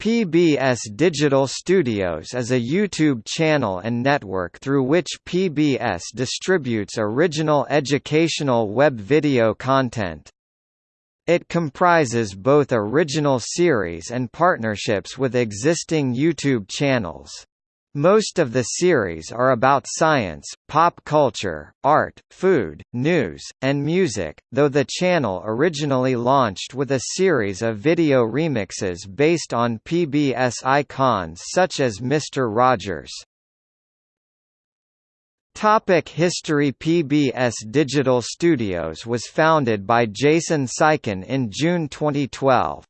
PBS Digital Studios is a YouTube channel and network through which PBS distributes original educational web video content. It comprises both original series and partnerships with existing YouTube channels. Most of the series are about science, pop culture, art, food, news, and music, though the channel originally launched with a series of video remixes based on PBS icons such as Mr. Rogers. Topic History PBS Digital Studios was founded by Jason Seiken in June 2012.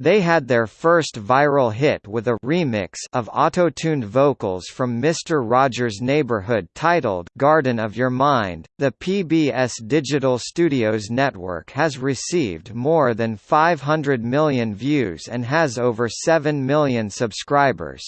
They had their first viral hit with a remix of auto-tuned vocals from Mr. Rogers' Neighborhood titled Garden of Your Mind. The PBS Digital Studios network has received more than 500 million views and has over 7 million subscribers.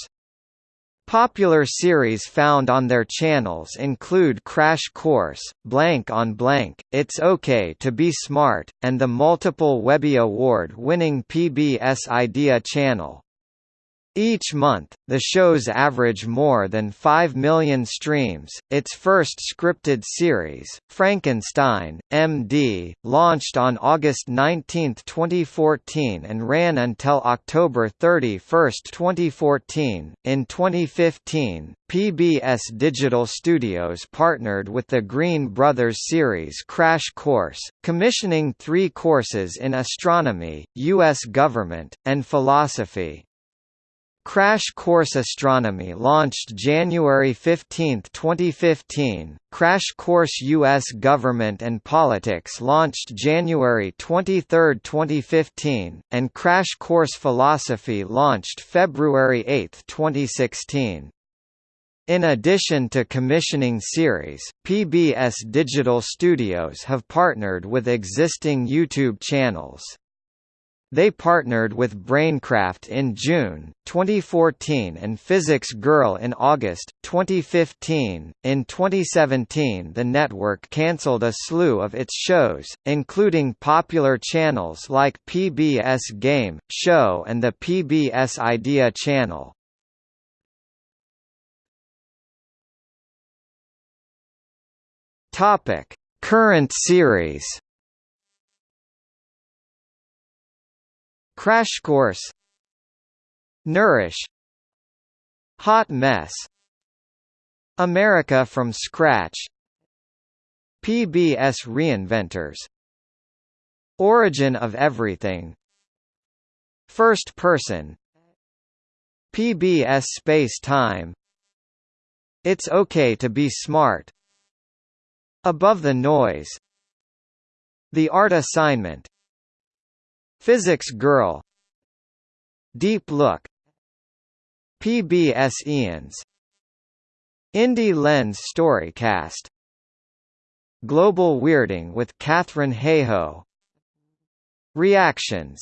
Popular series found on their channels include Crash Course, Blank on Blank, It's OK to Be Smart, and the multiple Webby Award-winning PBS Idea channel. Each month, the shows average more than 5 million streams. Its first scripted series, Frankenstein, MD, launched on August 19, 2014 and ran until October 31, 2014. In 2015, PBS Digital Studios partnered with the Green Brothers series Crash Course, commissioning three courses in astronomy, U.S. government, and philosophy. Crash Course Astronomy launched January 15, 2015, Crash Course U.S. Government and Politics launched January 23, 2015, and Crash Course Philosophy launched February 8, 2016. In addition to commissioning series, PBS Digital Studios have partnered with existing YouTube channels. They partnered with Braincraft in June 2014 and Physics Girl in August 2015. In 2017, the network cancelled a slew of its shows, including popular channels like PBS Game Show and the PBS Idea channel. Topic: Current series. Crash Course Nourish Hot Mess America from Scratch PBS Reinventors Origin of Everything First Person PBS Space Time It's Okay to Be Smart Above the Noise The Art Assignment Physics Girl. Deep Look. PBS Eons Indie Lens Storycast. Global Weirding with Katharine Hayhoe. Reactions.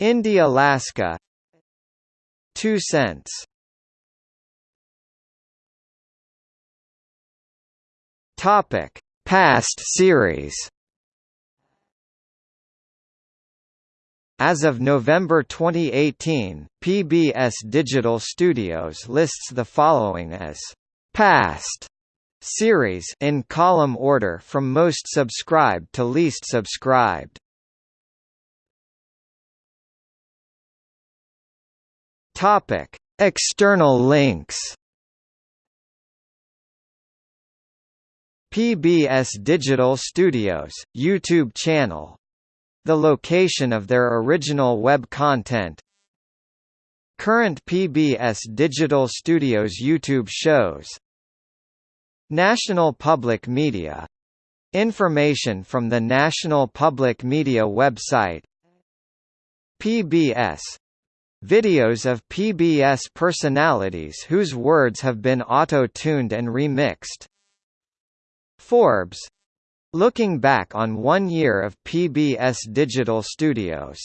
Indie Alaska. Two Cents. Topic. Past series As of November 2018, PBS Digital Studios lists the following as past series in column order from most subscribed to least subscribed. Topic: External links. PBS Digital Studios YouTube channel the location of their original web content. Current PBS Digital Studios YouTube shows. National Public Media. Information from the National Public Media website. PBS Videos of PBS personalities whose words have been auto-tuned and remixed. Forbes Looking back on one year of PBS Digital Studios